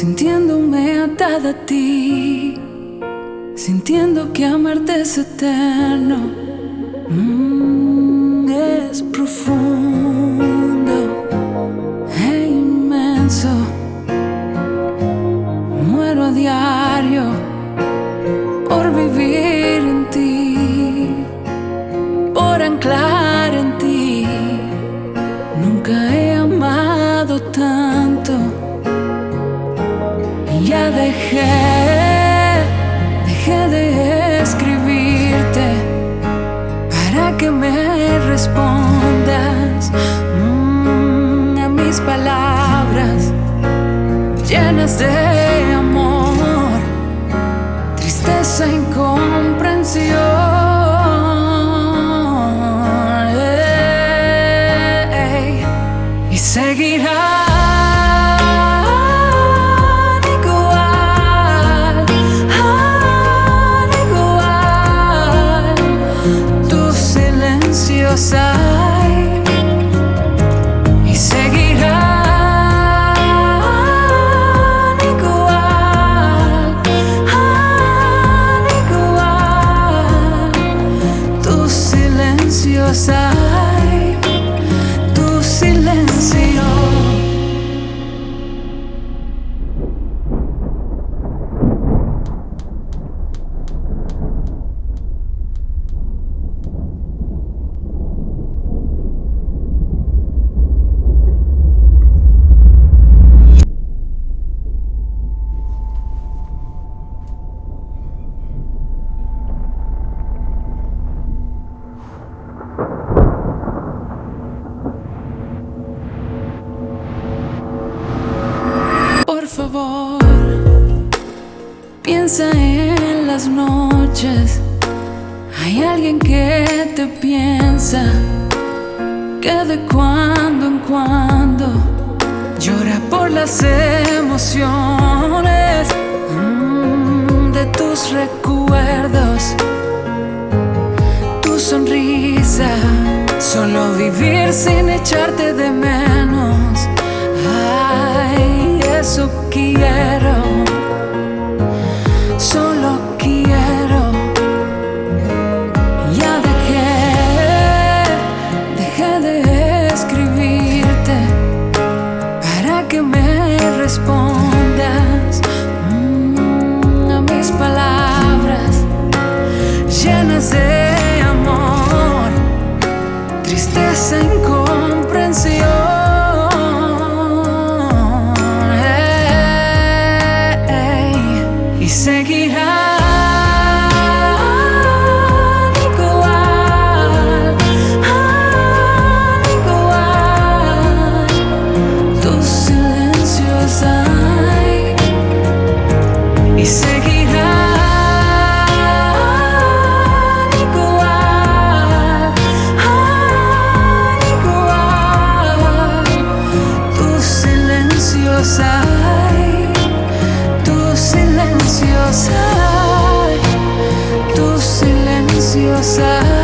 sintiéndome atada a ti, sintiendo que amarte es eterno, mm, es profundo e inmenso. Muero a diario por vivir en ti, por anclar en ti. Nunca he amado tanto llenas de amor, tristeza, incomprensión. Ey, y seguirán igual, cosas. Piensa en las noches. Hay alguien que te piensa, que de cuando en cuando llora por las emociones mm, de tus recuerdos, tu sonrisa, solo vivir sin echarte de Ni se gira, ni cuad, ni cuad, tú silenciosa, tú silenciosa, tú silenciosa.